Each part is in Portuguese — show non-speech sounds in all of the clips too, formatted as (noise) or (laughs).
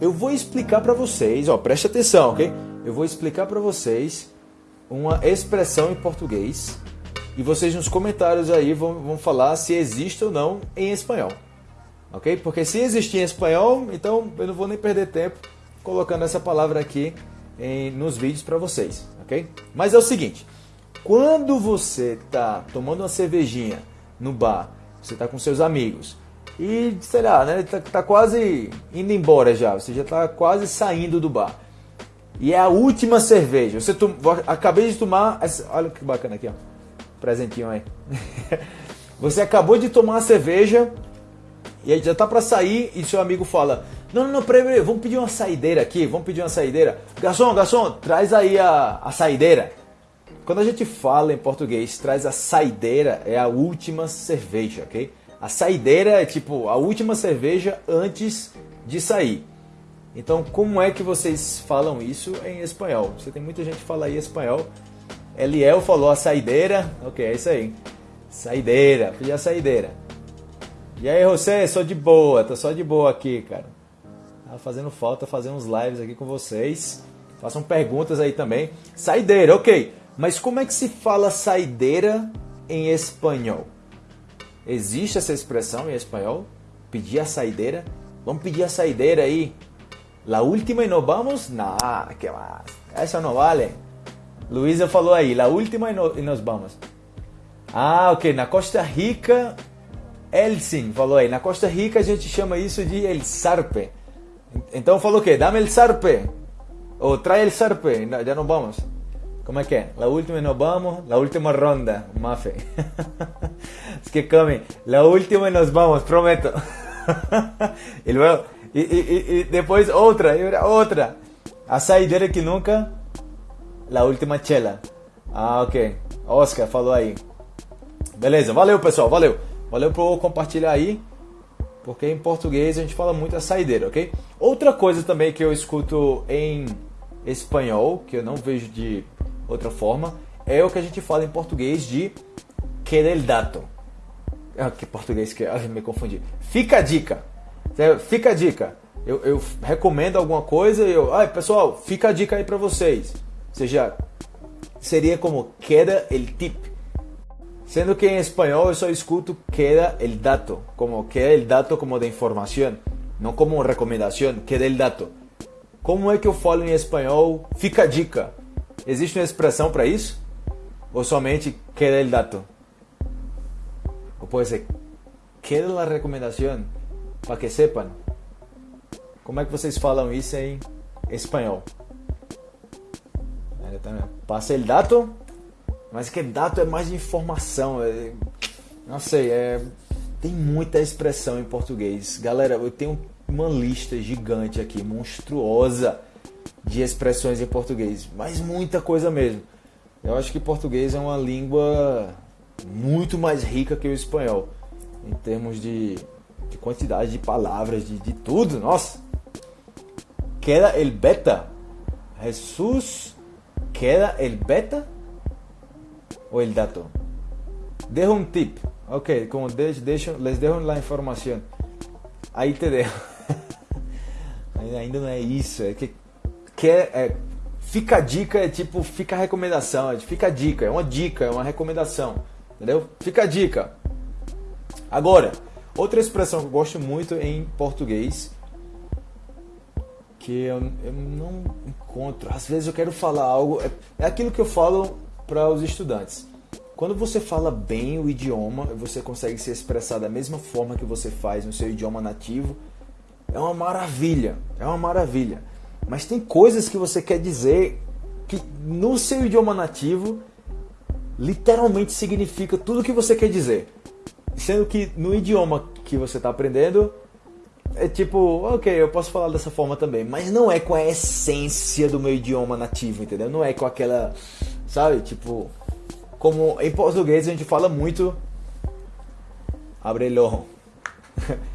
eu vou explicar para vocês, ó, preste atenção, ok? Eu vou explicar para vocês uma expressão em português e vocês nos comentários aí vão, vão falar se existe ou não em espanhol, ok? Porque se existir em espanhol, então eu não vou nem perder tempo colocando essa palavra aqui em, nos vídeos para vocês, ok? Mas é o seguinte, quando você tá tomando uma cervejinha no bar, você tá com seus amigos e, sei lá, né, tá, tá quase indo embora já, você já tá quase saindo do bar. E é a última cerveja. Você tom... acabei de tomar, essa... olha que bacana aqui, ó. Presentinho aí. (laughs) você acabou de tomar a cerveja e aí já tá para sair e seu amigo fala: "Não, não, não, peraí, vamos pedir uma saideira aqui, vamos pedir uma saideira. Garçom, garçom, traz aí a, a saideira." Quando a gente fala em português, traz a saideira é a última cerveja, ok? A saideira é tipo a última cerveja antes de sair. Então, como é que vocês falam isso em espanhol? Você tem muita gente que fala aí espanhol. Eliel falou a saideira. Ok, é isso aí. Saideira, pedi a saideira. E aí, José, sou de boa, tô só de boa aqui, cara. Tá fazendo falta fazer uns lives aqui com vocês. Façam perguntas aí também. Saideira, ok. Mas como é que se fala saideira em espanhol? Existe essa expressão em espanhol? Pedir a saideira? Vamos pedir a saideira aí. La última y nos vamos? Nah, que más. Eso no vale. Luísa falou aí, la última y, no, nos vamos. Ah, ok. Na Costa Rica, Elsin falou aí. Na Costa Rica a gente chama isso de el sarpe. Então falou o quê? Dame el sarpe. Ou trai el sarpe. Já não vamos. Como é que? La última y nos vamos. La última ronda. Mafe. (laughs) es que come. La última y nos vamos, prometo. (laughs) y luego e, e, e depois outra, outra. A saideira que nunca. La última chela. Ah, ok. Oscar falou aí. Beleza, valeu pessoal, valeu. Valeu por compartilhar aí. Porque em português a gente fala muito a saideira, ok? Outra coisa também que eu escuto em espanhol, que eu não vejo de outra forma, é o que a gente fala em português de querer dato. Ah, que português que ah, me confundi. Fica a dica. Fica a dica. Eu, eu recomendo alguma coisa e eu. Ai, pessoal, fica a dica aí para vocês. Ou seja, seria como queda el tip. Sendo que em espanhol eu só escuto queda el dato, como queda el dato como de informação, não como recomendação, queda el dato. Como é que eu falo em espanhol? Fica a dica. Existe uma expressão para isso? Ou somente queda el dato? Ou pode ser queda la recomendação? para que sepam. Como é que vocês falam isso em espanhol? Passa el dato, mas que dato é mais informação. É, não sei, é, tem muita expressão em português. Galera, eu tenho uma lista gigante aqui, monstruosa, de expressões em português, mas muita coisa mesmo. Eu acho que português é uma língua muito mais rica que o espanhol, em termos de de quantidade de palavras, de, de tudo, nossa. Queda el beta. Jesus queda el beta ou el dato? Dejo um tip. Ok, como deixo, deixo, les dejo la informação. Aí te dejo. (laughs) Ainda não é isso. É que quer, é, fica a dica, é tipo, fica a recomendação. É, fica a dica, é uma dica, é uma recomendação. Entendeu? Fica a dica. Agora, Outra expressão que eu gosto muito em português, que eu, eu não encontro, às vezes eu quero falar algo, é, é aquilo que eu falo para os estudantes. Quando você fala bem o idioma, você consegue se expressar da mesma forma que você faz no seu idioma nativo. É uma maravilha, é uma maravilha. Mas tem coisas que você quer dizer que no seu idioma nativo literalmente significa tudo o que você quer dizer. Sendo que no idioma que você está aprendendo, é tipo, ok, eu posso falar dessa forma também, mas não é com a essência do meu idioma nativo, entendeu? Não é com aquela, sabe, tipo, como em português a gente fala muito. Abre el ojo. (laughs)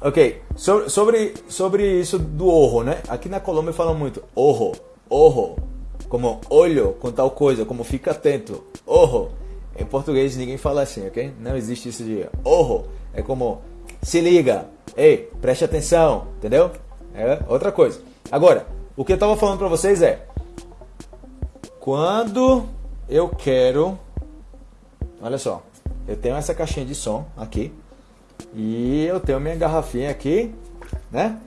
ok, sobre, sobre, sobre isso do orro, né? Aqui na Colômbia falam muito orro, orro, como olho com tal coisa, como fica atento, orro. Em português ninguém fala assim, ok? Não existe isso de orro. É como se liga, ei, preste atenção, entendeu? É outra coisa. Agora, o que eu tava falando para vocês é quando eu quero, olha só, eu tenho essa caixinha de som aqui e eu tenho minha garrafinha aqui, né?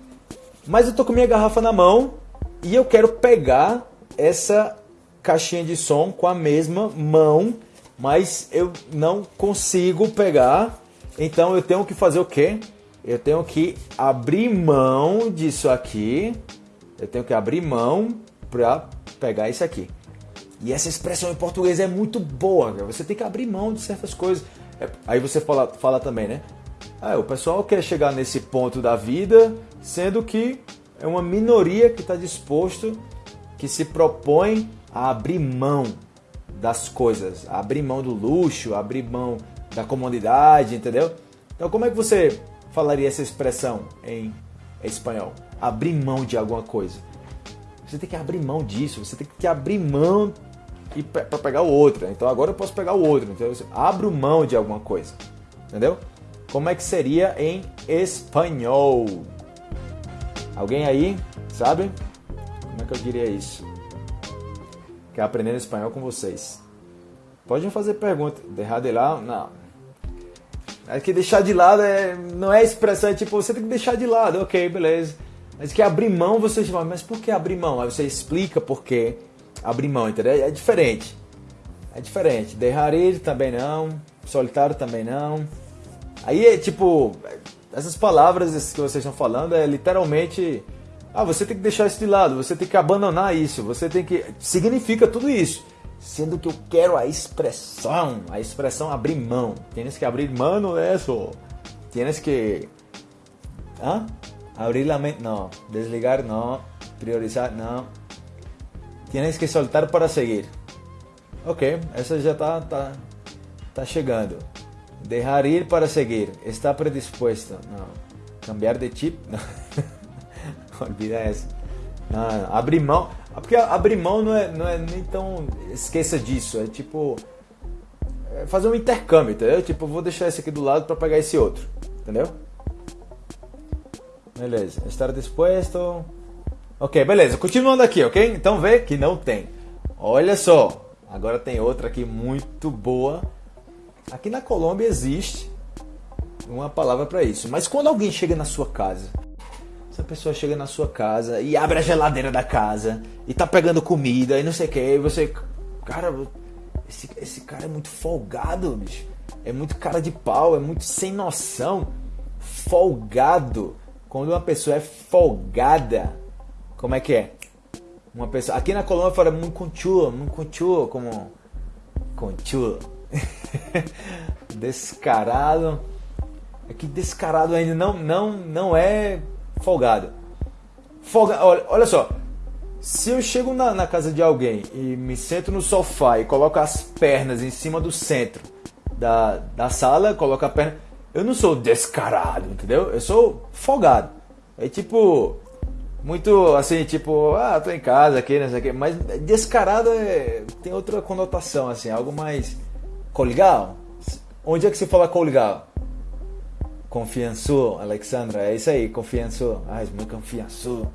Mas eu tô com minha garrafa na mão e eu quero pegar essa caixinha de som com a mesma mão, mas eu não consigo pegar. Então eu tenho que fazer o quê? Eu tenho que abrir mão disso aqui. Eu tenho que abrir mão para pegar isso aqui. E essa expressão em português é muito boa, você tem que abrir mão de certas coisas. É, aí você fala, fala também, né? Ah, o pessoal quer chegar nesse ponto da vida, sendo que é uma minoria que está disposto, que se propõe a abrir mão das coisas, a abrir mão do luxo, a abrir mão da comodidade, entendeu? Então, como é que você falaria essa expressão em espanhol? Abrir mão de alguma coisa. Você tem que abrir mão disso, você tem que abrir mão para pegar o outro. Então agora eu posso pegar o outro. Então abro mão de alguma coisa. Entendeu? Como é que seria em espanhol? Alguém aí sabe? Como é que eu diria isso? Quer aprender espanhol com vocês? Pode fazer pergunta. Deixar de lado? Não. É que deixar de lado é, não é expressão, é tipo, você tem que deixar de lado, ok, beleza. Mas que abrir mão, você fala, mas por que abrir mão? Aí você explica por quê abrir mão, entendeu? É diferente. É diferente. Derrarir também não. Solitário também não. Aí é tipo. Essas palavras que vocês estão falando é literalmente. Ah, você tem que deixar isso de lado, você tem que abandonar isso, você tem que. Significa tudo isso. Sendo que eu quero a expressão, a expressão abrir mão. Tienes que abrir mão isso. Tienes que. Hã? Abrir la mente. Não. Desligar, não. Priorizar, não Tienes que soltar para seguir. Ok, essa já está tá, tá chegando. Deixar ir para seguir. Está predispuesto. Não. Cambiar de chip? Não. (laughs) Olvida essa. Não, abrir mão. Porque abrir mão não é, não é nem tão. Esqueça disso. É tipo. É fazer um intercâmbio, entendeu? Tipo, vou deixar esse aqui do lado para pegar esse outro. Entendeu? Beleza. Estar disposto. Ok, beleza. Continuando aqui, ok? Então vê que não tem. Olha só. Agora tem outra aqui muito boa. Aqui na Colômbia existe uma palavra para isso. Mas quando alguém chega na sua casa, essa pessoa chega na sua casa e abre a geladeira da casa e tá pegando comida e não sei o que, e você. Cara, esse, esse cara é muito folgado, bicho. É muito cara de pau, é muito sem noção. Folgado. Quando uma pessoa é folgada, como é que é? Uma pessoa. Aqui na Colômbia fala muito conchudo, muito conchudo, como. Conchudo. (laughs) descarado. É que descarado ainda não, não, não é folgado. Folga, olha, olha só. Se eu chego na, na, casa de alguém e me sento no sofá e coloco as pernas em cima do centro da, da sala, coloco a perna. Eu não sou descarado, entendeu? Eu sou folgado. É tipo muito assim, tipo, ah, tô em casa aqui, não sei o quê. Mas descarado é, tem outra conotação, assim, algo mais colgal. Onde é que se fala colgal? Confiançou, Alexandra, é isso aí, confiançou. Ah, é muito confiançou.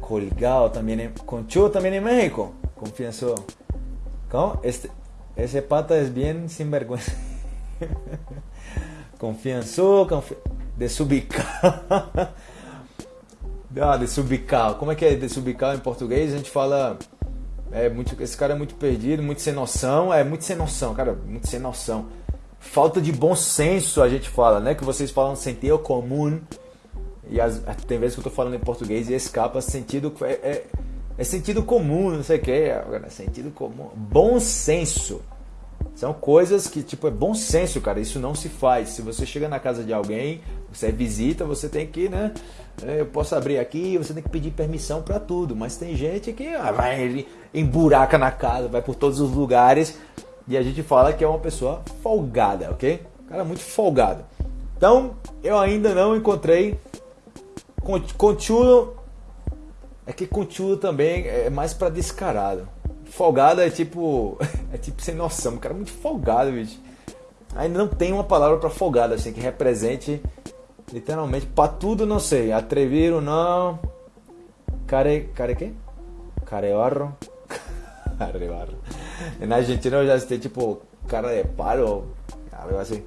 Colgal também, em, conchu também em México. Confiançou. Como? Este, esse pata é bem sinvergüenza. (laughs) confiançou, confi desubicado. (laughs) Ah, desubicar. Como é que é desubicar em português? A gente fala. É muito, esse cara é muito perdido, muito sem noção. É muito sem noção, cara, muito sem noção. Falta de bom senso, a gente fala, né? Que vocês falam sentido comum. E as, tem vezes que eu tô falando em português e escapa sentido. É, é, é sentido comum, não sei o que. É sentido comum. Bom senso. São coisas que, tipo, é bom senso, cara. Isso não se faz. Se você chega na casa de alguém, você visita, você tem que, né? É, eu posso abrir aqui, você tem que pedir permissão para tudo. Mas tem gente que ah, vai emburaca na casa, vai por todos os lugares. E a gente fala que é uma pessoa folgada, ok? Cara, muito folgado. Então, eu ainda não encontrei. Contudo, é que contudo também é mais para descarado. Folgado é tipo. (laughs) É tipo sem noção. O cara é muito folgado, bicho. Ainda não tem uma palavra para folgado, assim, que represente Literalmente, pra tudo não sei. Atreviram não. Care. Care quê? Careorro. (laughs) Careorro. Na Argentina eu já assisti tipo cara de palo. Algo assim.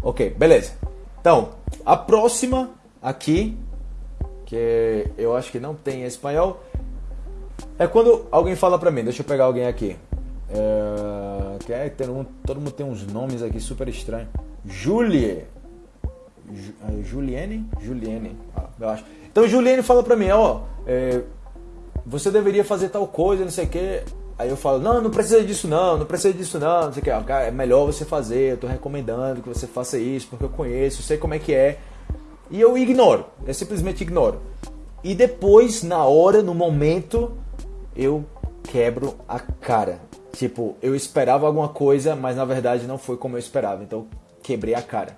Ok, beleza. Então, a próxima aqui, que eu acho que não tem em espanhol, é quando alguém fala pra mim, deixa eu pegar alguém aqui. É, que é, tem um, todo mundo tem uns nomes aqui super estranhos. Julie. É, Juliane? Juliane, ah, eu acho. Então Juliane fala pra mim, ó, é, você deveria fazer tal coisa, não sei o que. Aí eu falo, não, não precisa disso não, não precisa disso não, não sei o que. É melhor você fazer, eu tô recomendando que você faça isso, porque eu conheço, eu sei como é que é. E eu ignoro, eu simplesmente ignoro. E depois, na hora, no momento, eu quebro a cara. Tipo, eu esperava alguma coisa, mas na verdade não foi como eu esperava. Então, quebrei a cara.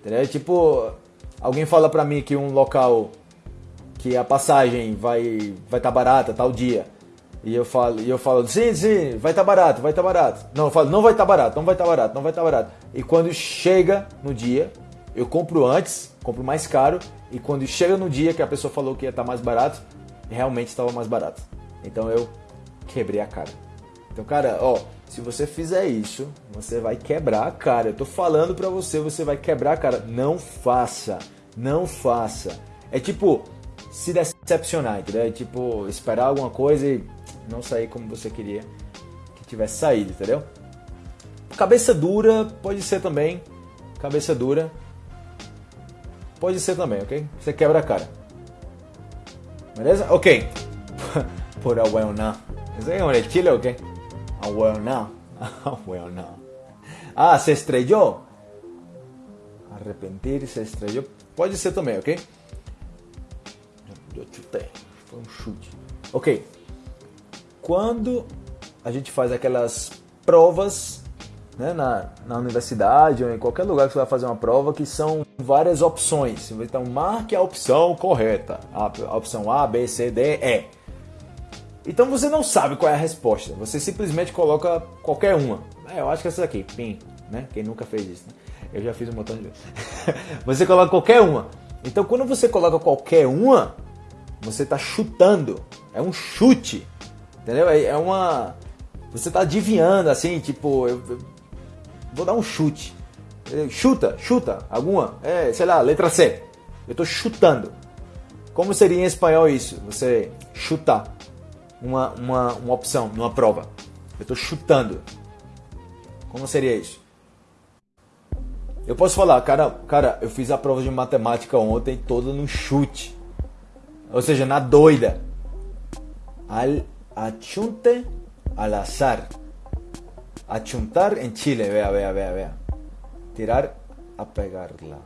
Entendeu? Tipo, alguém fala pra mim que um local que a passagem vai vai estar tá barata tal dia. E eu falo, e eu falo, sim, sim, vai estar tá barato, vai estar tá barato. Não, eu falo, não vai estar tá barato, não vai estar tá barato, não vai estar tá barato. E quando chega no dia, eu compro antes, compro mais caro, e quando chega no dia que a pessoa falou que ia estar tá mais barato, realmente estava mais barato. Então eu quebrei a cara. Então, cara, ó, se você fizer isso, você vai quebrar a cara. Eu tô falando pra você, você vai quebrar a cara. Não faça. Não faça. É tipo se decepcionar, entendeu? É tipo esperar alguma coisa e não sair como você queria que tivesse saído, entendeu? Cabeça dura pode ser também. Cabeça dura pode ser também, ok? Você quebra a cara. Beleza? Ok. Por a well now. Isso é um Chile, ok? Ah, well now. (laughs) Ah, well now. Ah, se estrellou. Arrepentir, se estrellou. Pode ser também, ok? Eu chutei. Foi um chute. Ok. Quando a gente faz aquelas provas né, na, na universidade ou em qualquer lugar que você vai fazer uma prova, que são várias opções. Então, marque a opção correta. A, a opção A, B, C, D, E. Então você não sabe qual é a resposta. Você simplesmente coloca qualquer uma. É, eu acho que essa daqui, PIN, né? Quem nunca fez isso, né? Eu já fiz um montão de vezes. (laughs) você coloca qualquer uma. Então quando você coloca qualquer uma, você está chutando. É um chute. Entendeu? É, é uma. Você está adivinhando assim, tipo, eu vou dar um chute. Chuta, chuta, alguma. É, sei lá, letra C. Eu estou chutando. Como seria em espanhol isso? Você chutar uma, uma, uma opção numa prova. Eu estou chutando. Como seria isso? Eu posso falar, cara, cara, eu fiz a prova de matemática ontem toda no chute. Ou seja, na doida. Al achunte al azar. Achuntar em Chile, vea, vea, vea, vea. Tirar a pegarla.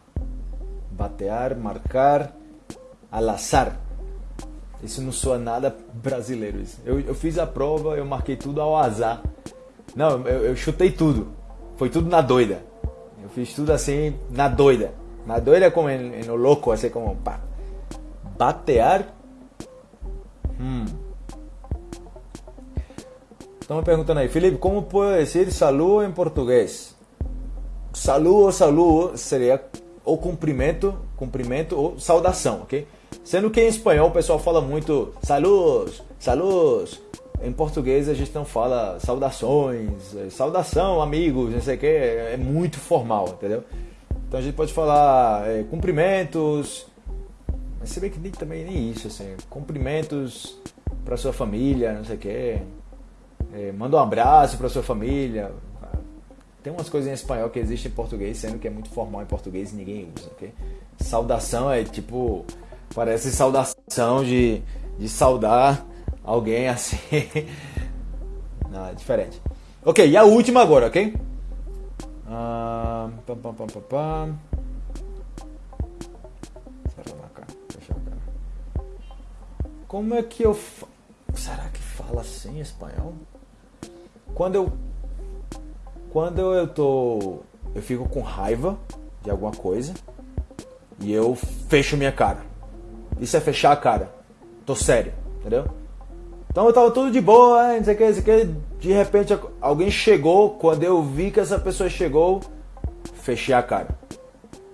Batear, marcar, al azar. Isso não soa nada brasileiro. Isso. Eu, eu fiz a prova, eu marquei tudo ao azar. Não, eu, eu chutei tudo. Foi tudo na doida. Eu fiz tudo assim, na doida. Na doida como no louco, assim como pá. Batear. Hum. Estão me perguntando aí, Felipe, como puedo dizer saludo em português? Saludo ou saludo seria ou cumprimento, cumprimento ou saudação, ok? Sendo que em espanhol o pessoal fala muito saludos, saludos. Em português a gente não fala saudações, é, saudação, amigos, não sei o que, é muito formal, entendeu? Então a gente pode falar é, cumprimentos, mas se bem que nem, também nem isso, assim, cumprimentos para sua família, não sei o que, é, manda um abraço para sua família. Tem umas coisas em espanhol que existem em português, sendo que é muito formal em português e ninguém usa, ok? Saudação é tipo Parece saudação de, de saudar alguém assim. (laughs) Não, é diferente. Ok, e a última agora, ok? Ah, pam, pam, pam, pam, pam. Como é que eu. Fa... Será que fala assim em espanhol? Quando eu. Quando eu tô. Eu fico com raiva de alguma coisa e eu fecho minha cara. Isso é fechar a cara. Tô sério, entendeu? Então eu tava tudo de boa, não sei o que, não sei o que. De repente alguém chegou, quando eu vi que essa pessoa chegou, fechei a cara.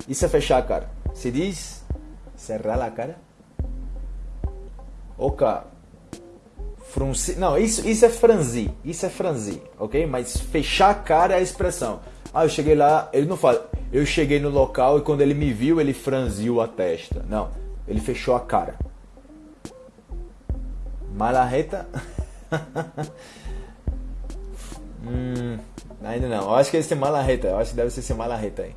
Isso é fechar a cara. Se diz cerrar a cara? Oca. Frunci... Não, isso, isso é franzir. Isso é franzir, ok? Mas fechar a cara é a expressão. Ah, eu cheguei lá, ele não fala. Eu cheguei no local e quando ele me viu, ele franziu a testa. Não, ele fechou a cara. Malarreta. (laughs) hum, ainda não. Eu acho que é esse malarreta. Eu acho que deve ser esse malarreta aí.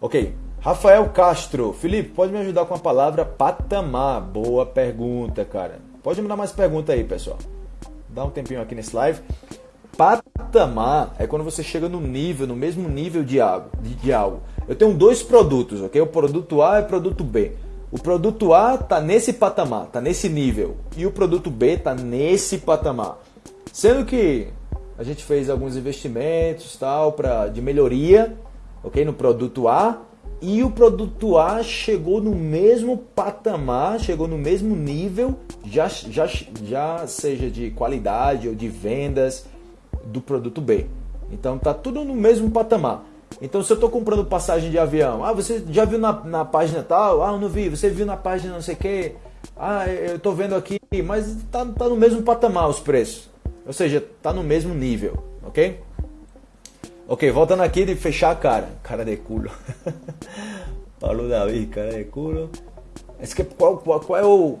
Ok. Rafael Castro. Felipe, pode me ajudar com a palavra patamar? Boa pergunta, cara. Pode me dar mais pergunta aí, pessoal. Dá um tempinho aqui nesse live. Patamar é quando você chega no nível, no mesmo nível de algo, de, de algo. Eu tenho dois produtos, ok? O produto A e o produto B. O produto A está nesse patamar, está nesse nível, e o produto B está nesse patamar. Sendo que a gente fez alguns investimentos tal para de melhoria, ok, no produto A, e o produto A chegou no mesmo patamar, chegou no mesmo nível, já, já, já seja de qualidade ou de vendas do produto B. Então tá tudo no mesmo patamar. Então, se eu estou comprando passagem de avião, ah, você já viu na, na página tal? Ah, eu não vi. Você viu na página não sei o quê? Ah, eu estou vendo aqui, mas tá, tá no mesmo patamar os preços. Ou seja, tá no mesmo nível, ok? Ok, voltando aqui de fechar a cara. Cara de culo. (laughs) Paulo Davi, cara de culo. Esse que, qual, qual, qual, é o,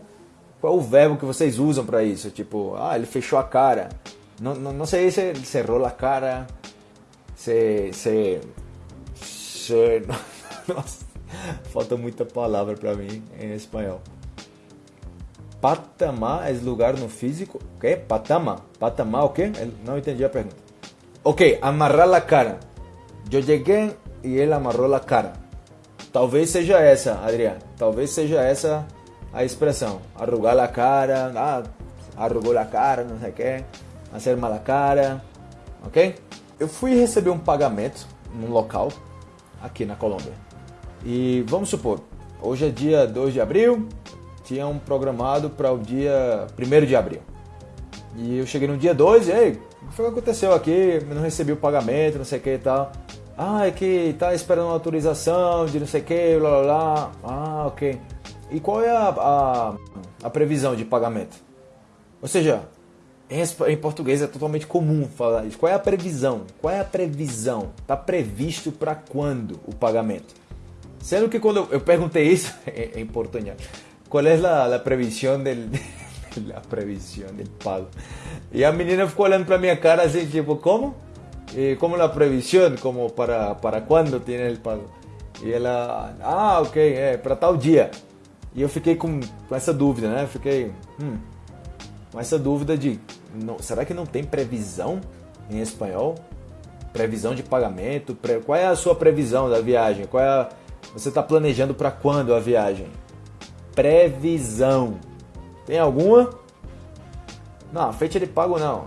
qual é o verbo que vocês usam para isso? Tipo, ah, ele fechou a cara. Não, não, não sei se cerrou a cara. Se, se (laughs) Nossa, falta muita palavra para mim em espanhol. Patamar é lugar no físico. O quê? Patamar. Patamar o quê? Não entendi a pergunta. Ok, amarrar a cara. Eu cheguei e ele amarrou a cara. Talvez seja essa, Adriano. Talvez seja essa a expressão. Arrugar a cara. Ah, arrugou a cara, não sei o quê. Fazer mala cara. Ok? Eu fui receber um pagamento num local aqui na Colômbia. E vamos supor, hoje é dia 2 de abril, tinha um programado para o dia 1 de abril. E eu cheguei no dia 2 e aí, o que foi que aconteceu aqui? Não recebi o pagamento, não sei o que e tal. Ah, é que tá esperando uma autorização de não sei o que, blá blá blá. Ah, ok. E qual é a, a, a previsão de pagamento? Ou seja, em, português é totalmente comum falar isso. Qual é a previsão? Qual é a previsão? Está previsto para quando o pagamento? Sendo que quando eu, perguntei isso (laughs) em, português, qual é a, a previsão del, (laughs) a previsão del pago? E a menina ficou olhando para minha cara assim, tipo, como? E como a previsão? Como para, para quando tem o pago? E ela, ah, ok, é para tal dia. E eu fiquei com, com essa dúvida, né? Fiquei, hum, com essa dúvida de não, será que não tem previsão em espanhol? Previsão de pagamento? Pre, qual é a sua previsão da viagem? Qual é a, você está planejando para quando a viagem? Previsão. Tem alguma? Não, fecha de pago não.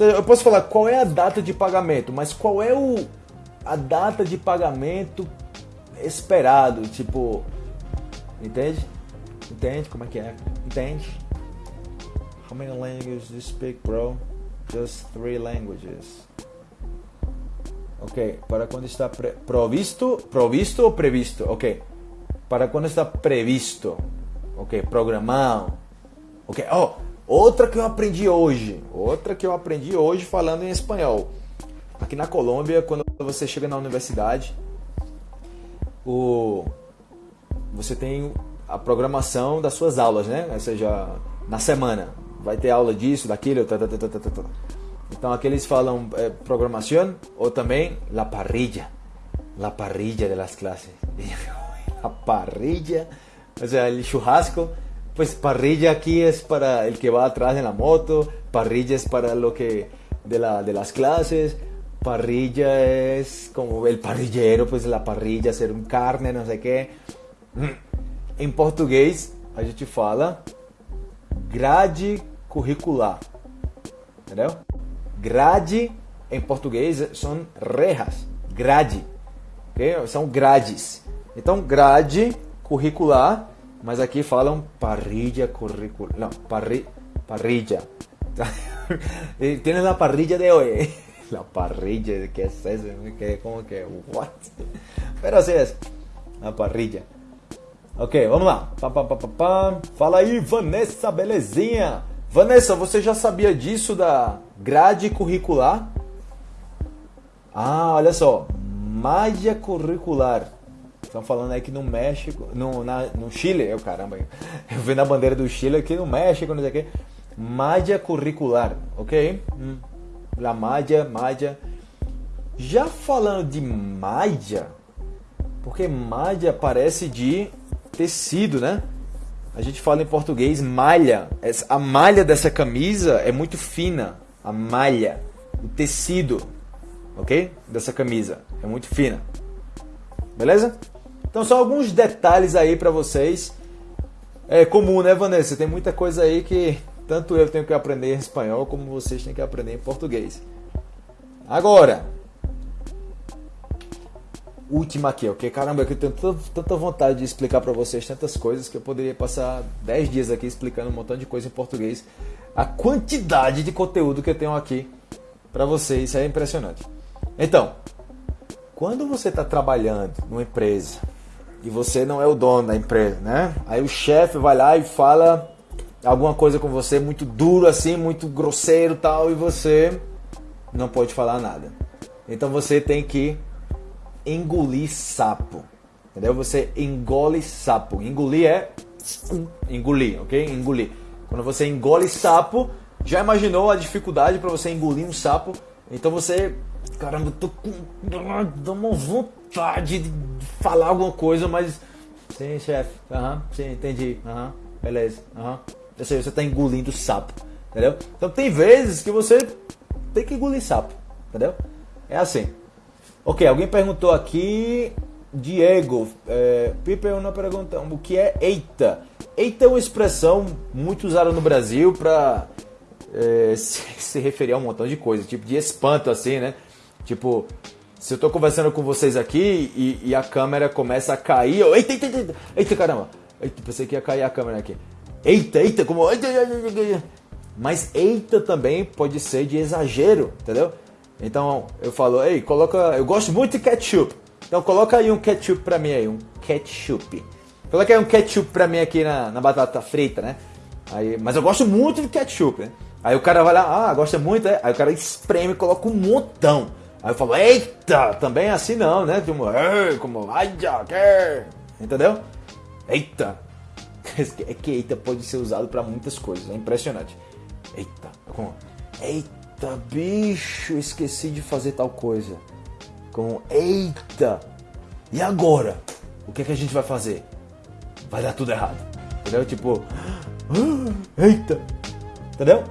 Eu posso falar qual é a data de pagamento, mas qual é o, a data de pagamento esperado? Tipo, entende? Entende como é que é? Entende? How many languages do you speak, bro? Just three languages. Ok, para quando está pre provisto, provisto ou previsto? Ok, para quando está previsto. Ok, programado. Ok, oh, outra que eu aprendi hoje. Outra que eu aprendi hoje falando em espanhol. Aqui na Colômbia, quando você chega na universidade, o você tem a programação das suas aulas, né? Ou seja, na semana vai ter aula disso, daquilo, tá, tá, tá, tá, tá, tá. Então aqui eles falam é, programação ou também la parrilla, la parrilla de las clases. (laughs) a parrilla, o sea, el churrasco, pues parrilla aquí es para el que va atrás en la moto, parrilla es para lo que de, la, de las clases, parrilla es como el parrillero, pues la parrilla, hacer un carne, no sé qué. (clears throat) Em português, a gente fala grade curricular. Entendeu? Grade em português são rejas. Grade. Okay? São grades. Então, grade curricular, mas aqui falam parrilla curricular. Não, parri, parrilla. (laughs) Tienes la parrilla de hoy. (laughs) La parrilla, que é isso? Que, como que é? What? (laughs) Pero assim é. La parrilla. Ok, vamos lá. Pá, pá, pá. Fala aí, Vanessa, belezinha? Vanessa, você já sabia disso da grade curricular? Ah, olha só. Malha curricular. Estão falando aí que no México, no, na, no Chile, eu caramba, eu vi na bandeira do Chile aqui no México, não sei o que. Malha curricular, ok? Hum. La malha, malha. Já falando de malha, porque malha parece de tecido, né? A gente fala em português malha. A malha dessa camisa é muito fina. A malha, o tecido, ok? Dessa camisa é muito fina. Beleza? Então só alguns detalhes aí para vocês. É comum, né, Vanessa? Tem muita coisa aí que tanto eu tenho que aprender em espanhol como vocês têm que aprender em português. Agora, última aqui, ok? Caramba, eu tenho tanta vontade de explicar para vocês tantas coisas que eu poderia passar 10 dias aqui explicando um montão de coisa em português. A quantidade de conteúdo que eu tenho aqui para vocês é impressionante. Então, quando você está trabalhando numa empresa e você não é o dono da empresa, né? Aí o chefe vai lá e fala alguma coisa com você muito duro assim, muito grosseiro tal, e você não pode falar nada. Então você tem que engolir sapo. Entendeu? Você engole sapo. Engolir é engolir, ok? Engolir. Quando você engole sapo, já imaginou a dificuldade para você engolir um sapo? Então você, caramba, tô com dá uma vontade de falar alguma coisa, mas sim, chefe. Aham, sim, entendi. Aham, beleza. Aham. Ou seja, você está engolindo sapo, entendeu? Então tem vezes que você tem que engolir sapo, entendeu? É assim. Ok, alguém perguntou aqui, Diego, é, Pipe uma pergunta, o que é eita? Eita é uma expressão muito usada no Brasil para é, (laughs) se, se, referir a um montão de coisas, tipo de espanto assim, né? Tipo, se eu tô conversando com vocês aqui e, e a câmera começa a cair, eu, eita, eita, eita, eita, caramba, eita, pensei que ia cair a câmera aqui. Eita, eita, como. Mas eita também pode ser de exagero, entendeu? Então eu falo, ei, coloca. Eu gosto muito de ketchup. Então coloca aí um ketchup pra mim aí, um ketchup. Coloca aí um ketchup pra mim aqui na, na batata frita, né? Aí, mas eu gosto muito de ketchup, né? Aí o cara vai lá, ah, gosta muito, é? Aí o cara espreme e coloca um montão. Aí eu falo, eita, também é assim não, né? Como, como, ai, já, entendeu? Eita, (laughs) é que eita pode ser usado para muitas coisas, é impressionante. Eita, como eita bicho, esqueci de fazer tal coisa. Com eita. E agora? O que é que a gente vai fazer? Vai dar tudo errado. Entendeu? Tipo, ah, (gasps) eita. Entendeu?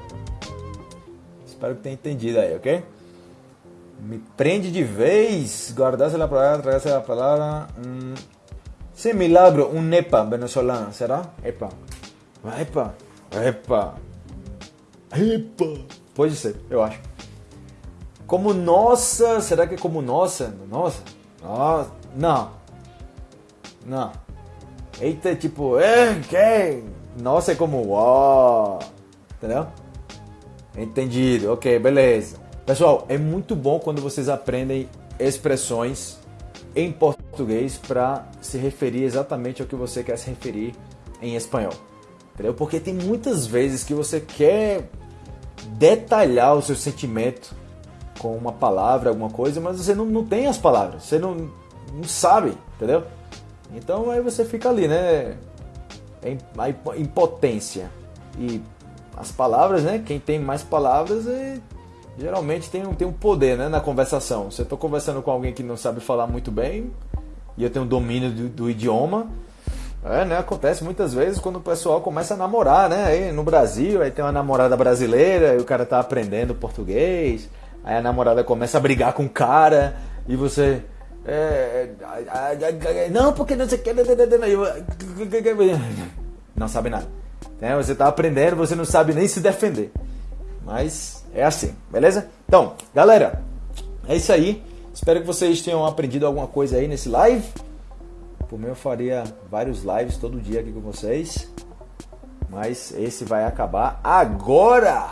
Espero que tenha entendido aí, ok? Me prende de vez. Guardarse a palavra, tragarse a palavra. Hum. Sim, milagro, um NEPA venezolano, será? EPA. EPA. EPA. EPA. Pode ser, eu acho. Como nossa, será que é como nossa? Nossa? Nossa. Não. Não. Eita, tipo, é, que? Nossa é como uau. Entendeu? Entendido. Ok, beleza. Pessoal, é muito bom quando vocês aprendem expressões em português para se referir exatamente ao que você quer se referir em espanhol. Entendeu? Porque tem muitas vezes que você quer detalhar o seu sentimento com uma palavra, alguma coisa, mas você não, não tem as palavras, você não, não sabe, entendeu? Então aí você fica ali, né? Em, em potência. E as palavras, né? Quem tem mais palavras é geralmente tem um, tem um poder né, na conversação. Se eu estou conversando com alguém que não sabe falar muito bem e eu tenho domínio do, do idioma, é, né, acontece muitas vezes quando o pessoal começa a namorar, né? Aí no Brasil, aí tem uma namorada brasileira e o cara tá aprendendo português, aí a namorada começa a brigar com o cara e você. É, não, porque não sei o que. Não sabe nada. Né? Você tá aprendendo, você não sabe nem se defender. Mas é assim, beleza? Então, galera, é isso aí. Espero que vocês tenham aprendido alguma coisa aí nesse live. Mim, eu faria vários lives todo dia aqui com vocês. Mas esse vai acabar agora.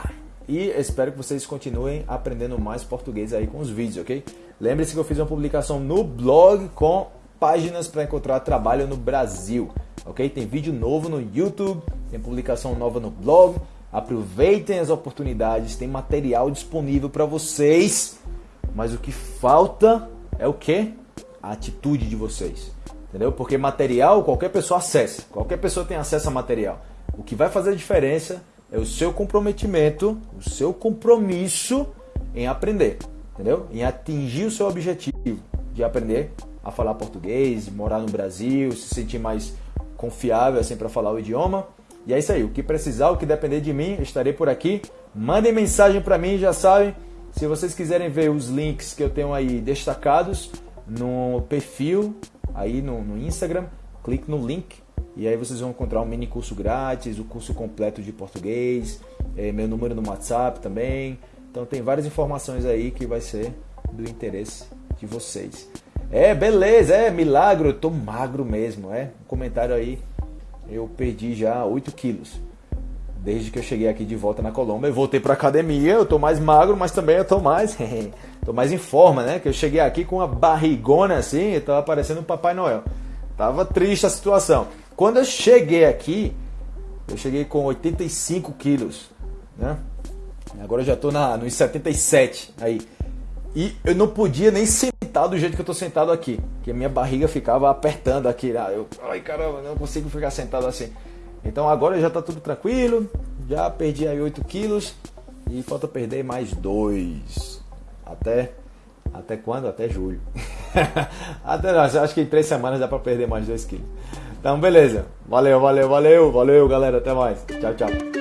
e espero que vocês continuem aprendendo mais português aí com os vídeos, ok? Lembre-se que eu fiz uma publicação no blog com páginas para encontrar trabalho no Brasil, ok? Tem vídeo novo no YouTube, tem publicação nova no blog. Aproveitem as oportunidades, tem material disponível para vocês. Mas o que falta é o que? A atitude de vocês. Entendeu? Porque material qualquer pessoa acessa, qualquer pessoa tem acesso a material. O que vai fazer a diferença é o seu comprometimento, o seu compromisso em aprender, entendeu? Em atingir o seu objetivo de aprender a falar português, morar no Brasil, se sentir mais confiável assim para falar o idioma. E é isso aí, o que precisar, o que depender de mim, estarei por aqui. Mandem mensagem para mim, já sabem. Se vocês quiserem ver os links que eu tenho aí destacados no perfil, aí no, no Instagram, clique no link e aí vocês vão encontrar um mini curso grátis, o curso completo de português, é, meu número no WhatsApp também. Então tem várias informações aí que vai ser do interesse de vocês. É, beleza, é milagre, eu tô magro mesmo, é. Um comentário aí, eu perdi já 8 quilos. Desde que eu cheguei aqui de volta na Colômbia, eu voltei pra academia, eu tô mais magro, mas também eu tô mais, (laughs) tô mais em forma, né? Que eu cheguei aqui com uma barrigona assim, eu tava parecendo um Papai Noel. Tava triste a situação. Quando eu cheguei aqui, eu cheguei com 85 quilos, né? Agora eu já tô na, nos 77 aí. E eu não podia nem sentar do jeito que eu tô sentado aqui, que a minha barriga ficava apertando aqui. Ah, eu, ai caramba, não consigo ficar sentado assim. Então agora já tá tudo tranquilo, já perdi aí 8 quilos e falta perder mais 2. Até até quando? Até julho. (laughs) Até não, acho que em 3 semanas dá para perder mais 2 quilos. Então, beleza. Valeu, valeu, valeu, valeu, galera. Até mais. Tchau, tchau.